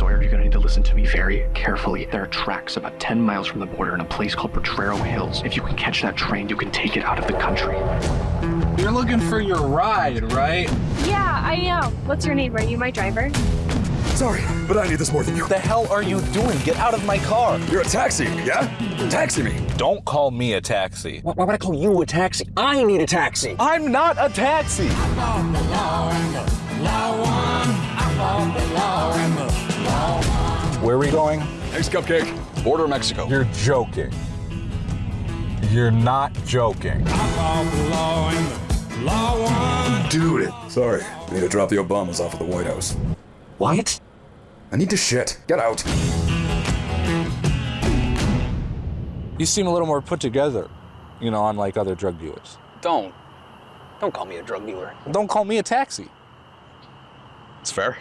Sawyer, you're gonna need to listen to me very carefully. There are tracks about 10 miles from the border in a place called Potrero Hills. If you can catch that train, you can take it out of the country. You're looking for your ride, right? Yeah, I am. What's your name? Are you my driver? Sorry, but I need this more than you. The hell are you doing? Get out of my car. You're a taxi, yeah? Taxi me. Don't call me a taxi. Why would I call you a taxi? I need a taxi. I'm not a taxi. Where are we going? Thanks, Cupcake. Border of Mexico. You're joking. You're not joking. Dude. Sorry. I need to drop the Obamas off at the White House. What? I need to shit. Get out. You seem a little more put together, you know, unlike other drug dealers. Don't. Don't call me a drug dealer. Don't call me a taxi. It's fair.